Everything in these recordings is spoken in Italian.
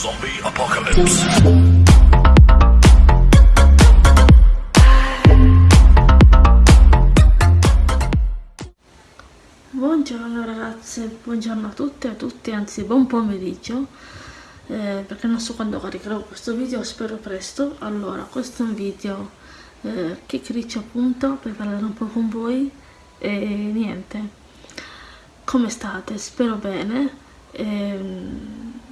Zombie Apocalypse. Buongiorno ragazze, buongiorno a tutte e a tutti, anzi buon pomeriggio eh, perché non so quando caricherò questo video, spero presto allora, questo è un video eh, che criccio appunto per parlare un po' con voi e niente come state? spero bene ehm,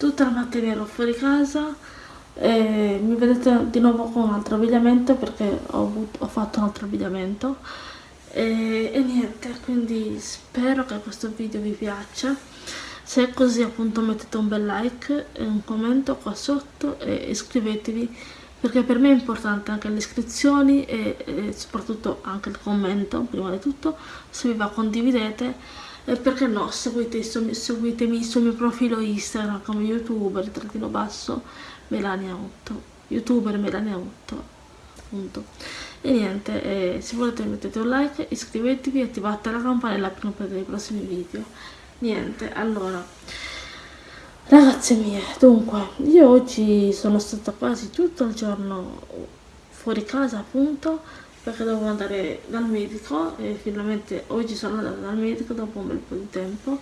tutta la mattina ero fuori casa e mi vedete di nuovo con un altro abbigliamento perché ho, avuto, ho fatto un altro abbigliamento. E, e niente quindi spero che questo video vi piaccia. Se è così appunto mettete un bel like e un commento qua sotto e iscrivetevi perché per me è importante anche le iscrizioni e, e soprattutto anche il commento prima di tutto. Se vi va condividete e perché no? Seguite, seguitemi sul mio profilo instagram come youtuber trattino basso melania 8 youtuber melania 8 appunto e niente eh, se volete mettete un like iscrivetevi e attivate la campanella per non perdere i prossimi video. Niente allora ragazze mie dunque io oggi sono stata quasi tutto il giorno fuori casa appunto perché dovevo andare dal medico e finalmente oggi sono andata dal medico dopo un bel po' di tempo.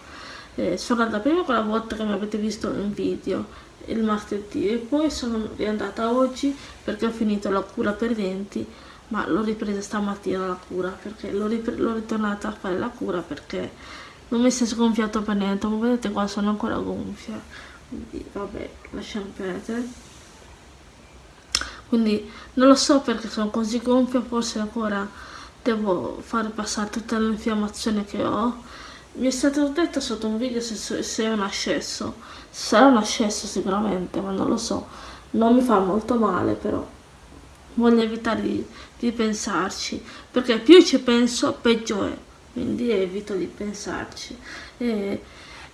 Eh, sono andata prima quella volta che mi avete visto in video il martedì e poi sono riandata oggi perché ho finito la cura per i denti ma l'ho ripresa stamattina la cura perché l'ho ritornata a fare la cura perché non mi si è sgonfiato per niente ma vedete qua sono ancora gonfia. Quindi vabbè lasciamo perdere quindi non lo so perché sono così gonfia forse ancora devo fare passare tutta l'infiammazione che ho. Mi è stato detto sotto un video se, se è un ascesso sarà un ascesso sicuramente ma non lo so. Non mi fa molto male però voglio evitare di, di pensarci perché più ci penso peggio è. Quindi evito di pensarci. E,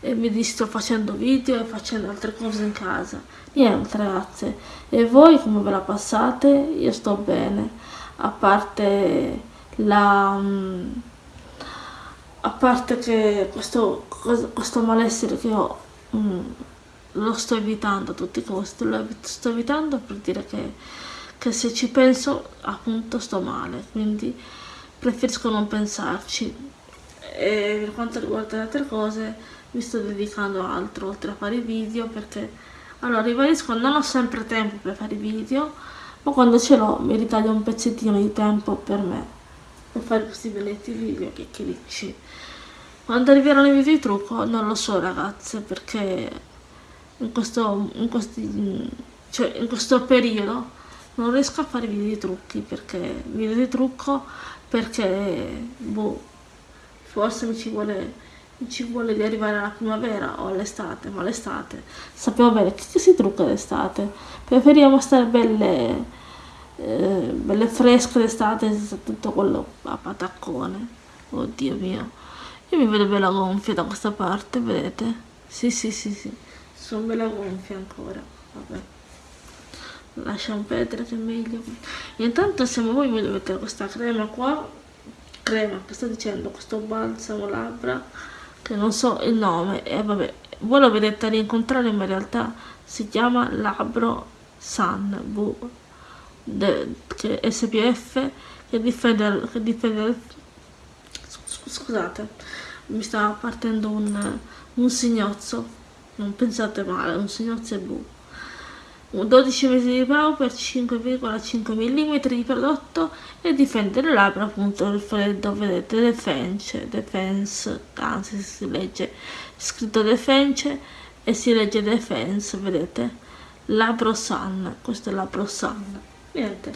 e mi sto facendo video e facendo altre cose in casa. Niente ragazze. E voi come ve la passate? io sto bene. A parte la mm, a parte che questo, questo malessere che ho mm, lo sto evitando a tutti i costi. Lo sto evitando per dire che, che se ci penso appunto sto male. Quindi preferisco non pensarci. E per quanto riguarda le altre cose mi sto dedicando altro oltre a fare video perché allora ribadisco non ho sempre tempo per fare video ma quando ce l'ho mi ritaglio un pezzettino di tempo per me per fare questi belletti video che clicci quando arriveranno i video di trucco non lo so ragazze perché in questo, in questi, cioè in questo periodo non riesco a fare video di trucchi perché video di trucco perché boh forse mi ci vuole, ci vuole di arrivare alla primavera o all'estate, ma l'estate sappiamo bene che si trucca d'estate, preferiamo stare belle, eh, belle fresche d'estate senza tutto quello a pataccone, oddio mio, io mi vedo bella gonfia da questa parte, vedete? Sì, sì, sì, sì, sono bella gonfia ancora, vabbè. Lasciamo perdere che è meglio. Intanto se voi mi dovete questa crema qua. Crema che sto dicendo? Questo balsamo labbra che non so il nome e vabbè voi lo vedete rincontrare ma in realtà si chiama Labro Sun v, de, che SPF che difende, che difende scusate mi sta partendo un, un signozzo non pensate male un signozzo è bu 12 mesi di pau per 5,5 mm di prodotto e difende le labbra appunto dal freddo vedete defense defense anzi si legge scritto defense e si legge defense vedete? Labbro sun questo è labbro sun niente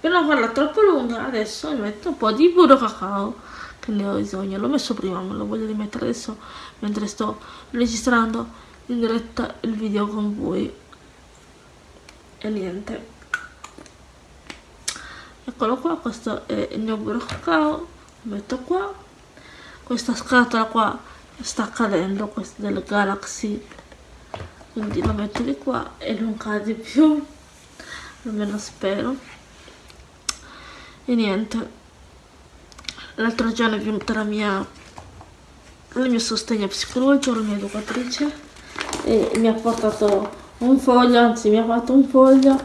per non farla troppo lunga adesso mi metto un po' di burro cacao che ne ho bisogno. L'ho messo prima ma lo voglio rimettere adesso mentre sto registrando in diretta il video con voi e niente. Eccolo qua questo è il mio burro cacao. Lo metto qua. Questa scatola qua sta cadendo questa del Galaxy. Quindi lo metto di qua e non cade più. Almeno spero. E niente. L'altro giorno è venuta la mia il mio sostegno psicologico la mia educatrice e mi ha portato un foglio, anzi mi ha fatto un foglio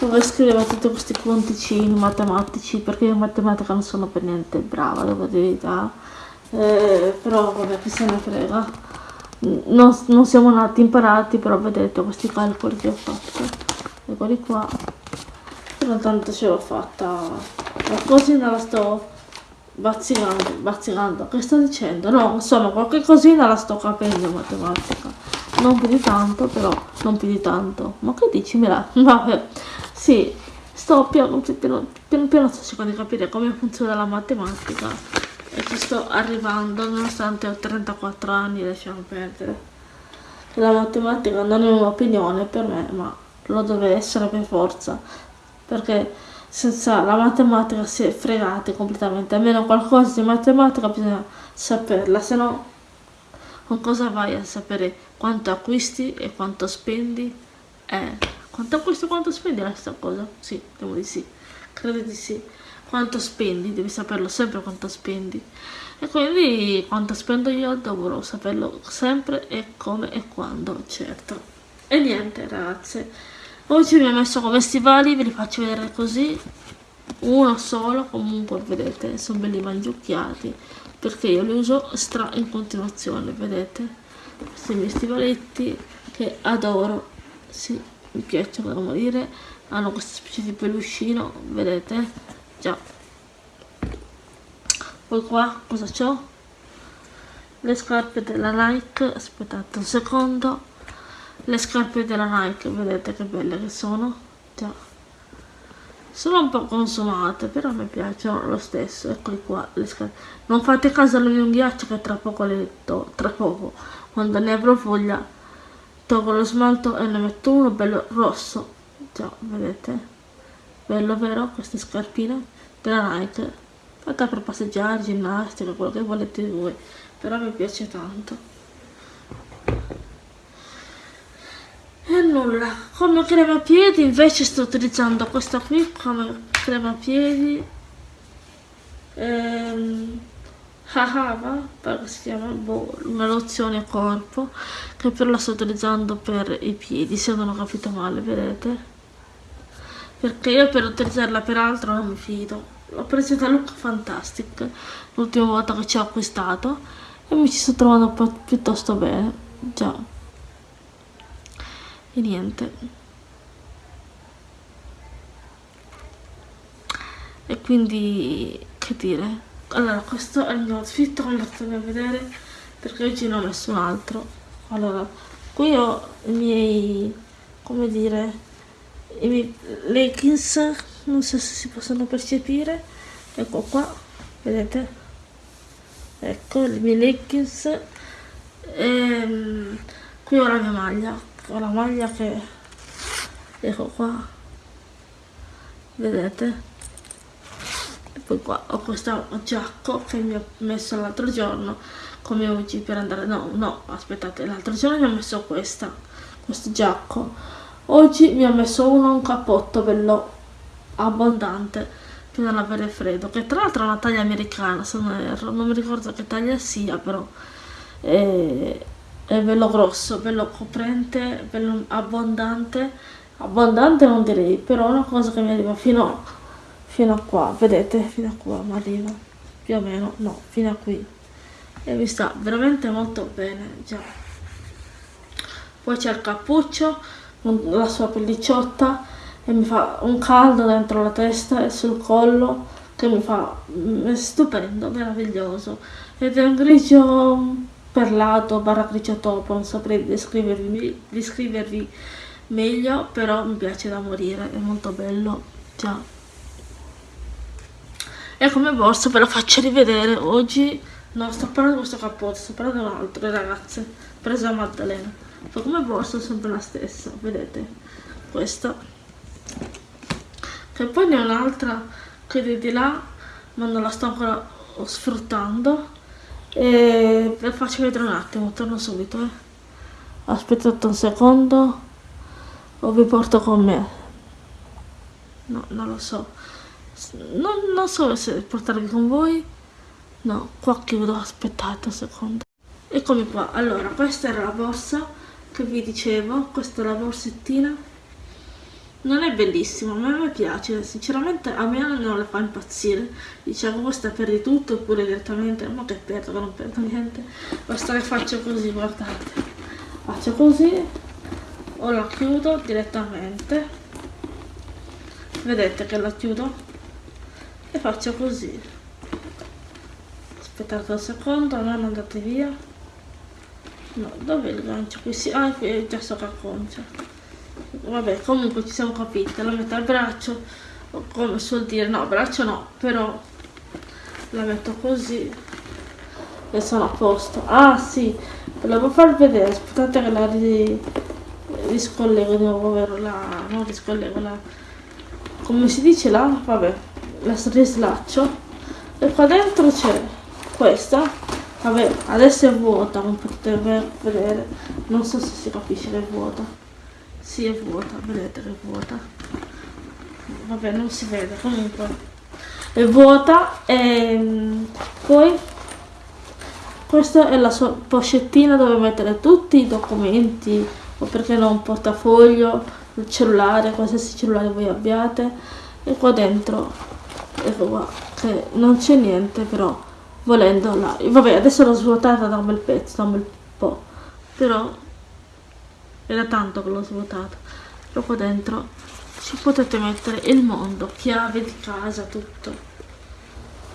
dove scriveva tutti questi conticini matematici perché in matematica non sono per niente brava, devo dire eh, però vabbè chi se ne frega. Non, non, siamo nati imparati però vedete questi calcoli che ho fatto eccoli qua. Però tanto ce l'ho fatta. La cosina la sto bazzicando, bazzicando che sto dicendo? No insomma qualche cosina la sto capendo in matematica non più di tanto però non più di tanto. Ma che dici Mira? vabbè. Sì sto piano piano, piano, piano sto cercando di capire come funziona la matematica. E ci sto arrivando nonostante ho 34 anni lasciamo perdere. La matematica non è un'opinione per me ma lo deve essere per forza. Perché senza la matematica si è fregati completamente. Almeno qualcosa di matematica bisogna saperla se no con cosa vai a sapere quanto acquisti e quanto spendi? Eh, quanto acquisti e quanto spendi è la stessa cosa? Sì, devo di sì. Credo di sì. Quanto spendi, devi saperlo sempre quanto spendi. E quindi quanto spendo io dovrò saperlo sempre e come e quando, certo. E niente ragazze oggi mi ho messo come stivali, ve li faccio vedere così. Uno solo comunque vedete sono belli mangiucchiati perché io li uso stra in continuazione vedete? Questi miei stivaletti che adoro. Sì, mi piacciono da morire. Hanno questa specie di peluscino vedete? Già. Poi qua cosa c'ho? Le scarpe della Nike aspettate un secondo. Le scarpe della Nike vedete che belle che sono? Già sono un po' consumate però mi piacciono lo stesso eccoli qua le scarpe non fate caso alle mie unghiacce che tra poco le to tra poco quando ne avrò voglia tolgo lo smalto e ne metto uno bello rosso. Già vedete? Bello vero? Queste scarpine della Nike. Fatta per passeggiare, ginnastica, quello che volete voi però mi piace tanto e nulla come crema piedi invece sto utilizzando questa qui come crema piedi ehm, Hahava, perché si chiama boh, una lozione corpo che però la sto utilizzando per i piedi se non ho capito male vedete? Perché io per utilizzarla per altro non mi fido. L'ho presa da Look Fantastic l'ultima volta che ci ho acquistato e mi ci sto trovando piuttosto bene. Già e niente. E quindi che dire? Allora questo è il mio outfit come potete vedere perché oggi ne ho messo un altro. Allora qui ho i miei come dire i miei leggings non so se si possono percepire. Ecco qua vedete? Ecco i miei leggings. E, ehm, qui ho la mia maglia ho la maglia che ecco qua vedete? E poi qua ho questo giacco che mi ho messo l'altro giorno come oggi per andare no no aspettate l'altro giorno mi ho messo questa questo giacco. Oggi mi ha messo uno un cappotto bello abbondante per non avere freddo, che tra l'altro è una taglia americana se non erro, non mi ricordo che taglia sia però è, è bello grosso, bello coprente, bello abbondante, abbondante non direi, però una cosa che mi arriva fino, fino a qua, vedete, fino a qua mi arriva, più o meno, no, fino a qui. E mi sta veramente molto bene, già. Poi c'è il cappuccio con la sua pellicciotta e mi fa un caldo dentro la testa e sul collo che mi fa è stupendo, meraviglioso. Ed è un grigio perlato barra grigio topo non saprei descrivervi, descrivervi meglio però mi piace da morire è molto bello già. E come borsa ve lo faccio rivedere oggi. No sto parlando di questo cappotto sto parlando di un altro ragazze. Preso a Maddalena. Fa come borsa sempre la stessa vedete? Questa che poi ne ho un'altra che è di là ma non la sto ancora sfruttando e ve faccio vedere un attimo torno subito eh. aspettate un secondo o vi porto con me? No non lo so. Non, non so se portarvi con voi. No qua chiudo aspettate un secondo. Eccomi qua. Allora questa era la borsa che vi dicevo questa è la borsettina non è bellissima ma a me piace. Sinceramente a me non la fa impazzire. Diciamo questa perdi tutto? Oppure direttamente ma che perdo non perdo niente. Basta che faccio così guardate. Faccio così o la chiudo direttamente. Vedete che la chiudo? E faccio così. Aspettate un secondo non andate via. No dove il gancio? Qui si ah qui è già so che acconcia vabbè comunque ci siamo capiti la metto al braccio come suol dire no braccio no però la metto così e sono a posto. Ah sì volevo far vedere aspettate che la ri, riscollego di nuovo ovvero la non riscollego la come si dice là vabbè la rislaccio. E qua dentro c'è questa vabbè adesso è vuota come potete vedere non so se si capisce che è vuota sì è vuota vedete che è vuota. Vabbè non si vede comunque. È vuota e poi questa è la sua pochettina dove mettere tutti i documenti o perché no un portafoglio il cellulare qualsiasi cellulare voi abbiate. E qua dentro ecco qua che non c'è niente però volendo là vabbè adesso l'ho svuotata da un bel pezzo da un bel po' però era tanto che l'ho svuotata. Però qua dentro ci potete mettere il mondo chiave di casa tutto.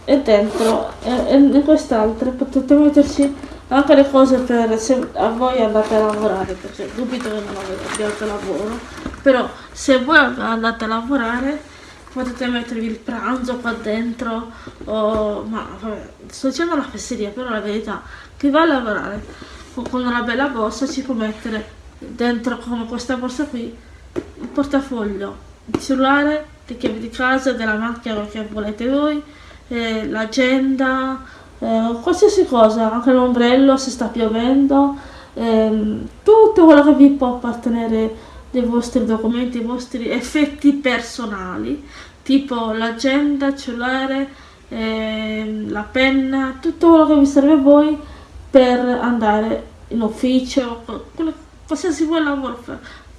E dentro e, in quest'altra potete metterci anche le cose per se a voi andate a lavorare perché dubito che non abbiate lavoro. Però se voi andate a lavorare potete mettervi il pranzo qua dentro o ma vabbè sto dicendo la fesseria però la verità. Chi va a lavorare con una bella borsa ci può mettere dentro come questa borsa qui il portafoglio il cellulare le chiavi di casa della macchina che volete voi eh, l'agenda eh, qualsiasi cosa anche l'ombrello se sta piovendo ehm, tutto quello che vi può appartenere dei vostri documenti, i vostri effetti personali, tipo l'agenda, cellulare, eh, la penna, tutto quello che vi serve a voi per andare in ufficio, quello, qualsiasi voi lavoro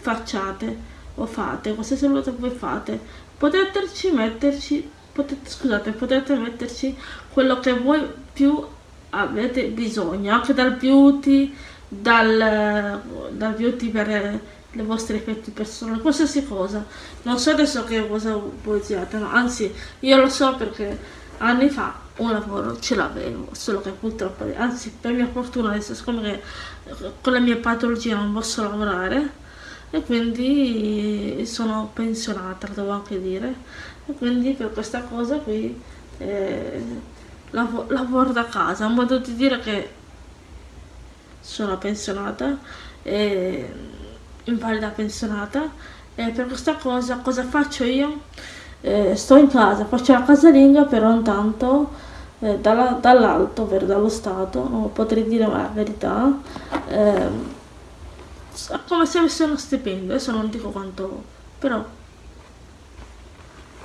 facciate o fate, qualsiasi lavoro voi fate, potete metterci, potete, scusate, potete metterci quello che voi più avete bisogno, anche dal beauty, dal, dal beauty per le vostre effetti personali, qualsiasi cosa. Non so adesso che cosa voi usiate, no? anzi io lo so perché anni fa un lavoro ce l'avevo, solo che purtroppo, anzi per mia fortuna adesso siccome con la mia patologia non posso lavorare e quindi sono pensionata, devo anche dire, e quindi per questa cosa qui eh, lavoro, lavoro da casa, un modo di dire che sono pensionata e invalida pensionata e per questa cosa cosa faccio io? Eh, sto in casa, faccio la casalinga però intanto eh, dall'alto, ovvero dallo Stato, non potrei dire la verità, eh, come se avessi uno stipendio, adesso non dico quanto, però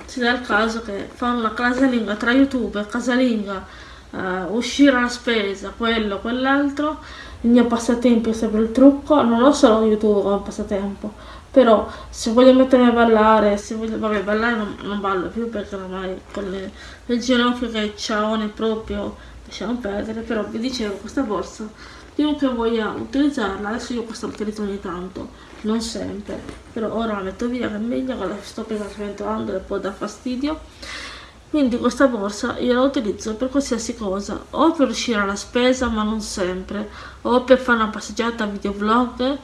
si dà il caso che fanno la casalinga tra YouTube casalinga, eh, uscire la spesa, quello, quell'altro, il mio passatempo è sempre il trucco, non ho solo YouTube come passatempo, però se voglio mettermi a ballare, se voglio, vabbè ballare non, non ballo più perché ormai con le, le ginocchia che ciaone proprio lasciamo perdere, però vi dicevo questa borsa, chiunque voglia utilizzarla, adesso io questa utilizzo ogni tanto, non sempre, però ora la metto via che è meglio, la sto praticamente e può dar fastidio. Quindi questa borsa io la utilizzo per qualsiasi cosa, o per uscire alla spesa ma non sempre, o per fare una passeggiata videovlog,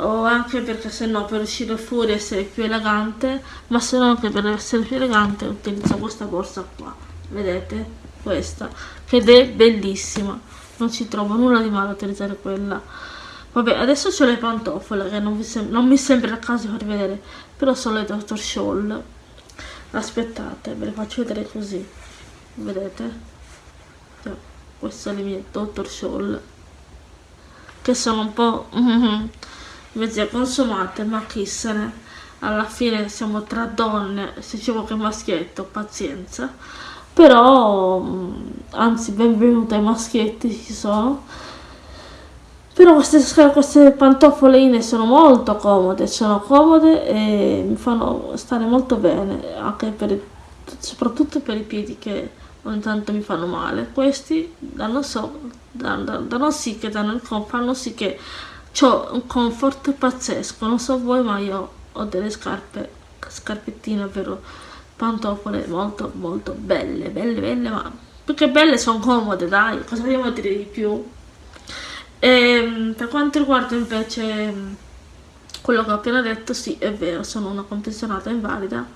o anche perché se no per uscire fuori essere più elegante, ma se no anche per essere più elegante utilizzo questa borsa qua, vedete? Questa, ed è bellissima, non ci trovo nulla di male a utilizzare quella. Vabbè, adesso ho le pantofole che non, non mi sembra il caso di far vedere, però sono le Dr. Scholl aspettate ve le faccio vedere così vedete cioè, queste sono le mie Dr. Scholl che sono un po' mezze consumate ma chi se ne alla fine siamo tra donne se c'è qualche maschietto pazienza però anzi benvenuti ai maschietti ci sono però queste, queste pantofoline sono molto comode, sono comode e mi fanno stare molto bene, anche per, soprattutto per i piedi che ogni tanto mi fanno male. Questi danno, so, danno, danno sì che danno fanno sì che ho un comfort pazzesco, non so voi ma io ho delle scarpe, scarpettine, ovvero pantofole molto molto belle, belle, belle, ma più che belle sono comode, dai, cosa vogliamo dire di più? E, ehm, per quanto riguarda invece mm, quello che ho appena detto, sì, è vero, sono una pensionata invalida.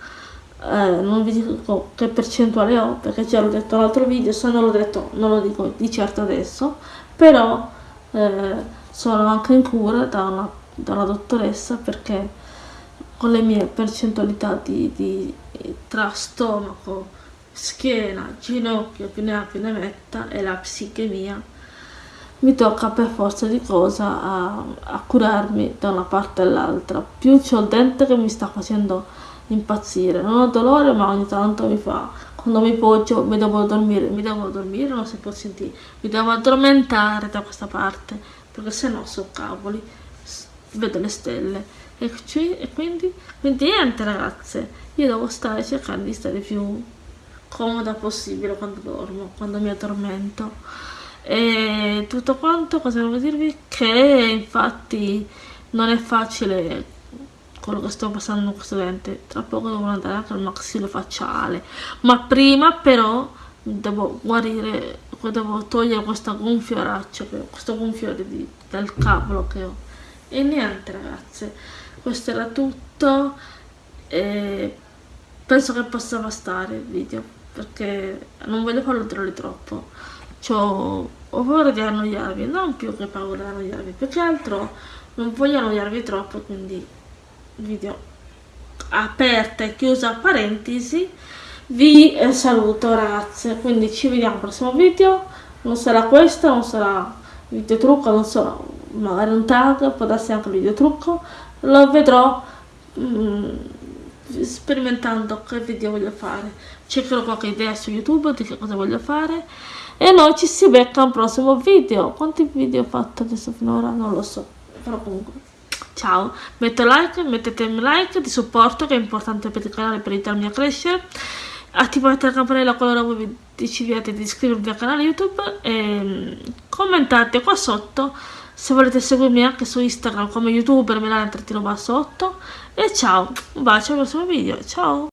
Eh, non vi dico che percentuale ho, perché già l'ho detto nell'altro video, se non l'ho detto non lo dico di certo adesso, però eh, sono anche in cura da una, dottoressa perché con le mie percentualità di, di tra stomaco, schiena, ginocchio, più ne ha più ne metta e la psichemia mi tocca per forza di cosa a, a curarmi da una parte all'altra. Più c'ho il dente che mi sta facendo impazzire. Non ho dolore, ma ogni tanto mi fa. Quando mi poggio mi devo dormire, mi devo dormire, non si può sentire, mi devo addormentare da questa parte, perché se no so cavoli, vedo le stelle. E, e quindi, quindi niente ragazze, io devo stare cercando di stare più comoda possibile quando dormo, quando mi addormento. E tutto quanto cosa devo dirvi? Che infatti non è facile quello che sto passando in questo dente tra poco devo andare anche al maxillofacciale ma prima però devo guarire devo togliere questa gonfioraccia questo gonfiore di, del cavolo che ho. E niente ragazze questo era tutto e penso che possa bastare il video perché non voglio farlo durare troppo. Ho, ho paura di annoiarvi, non più che paura di annoiarvi, più che altro non voglio annoiarvi troppo, quindi video aperta e chiusa parentesi, vi eh, saluto ragazze, quindi ci vediamo al prossimo video, non sarà questo, non sarà video trucco, non so, magari un tag, può darsi anche il video trucco, lo vedrò mm, sperimentando che video voglio fare, cercherò qualche idea su YouTube di che cosa voglio fare. E noi ci si becca al prossimo video. Quanti video ho fatto adesso finora? Non lo so però comunque. Ciao. Metto like mettete un like di supporto che è importante per il canale per aiutarmi a crescere attivate la campanella qualora decidiate di iscrivervi al canale youtube e commentate qua sotto se volete seguirmi anche su instagram come youtuber melania trattino basso 8 e ciao un bacio al prossimo video ciao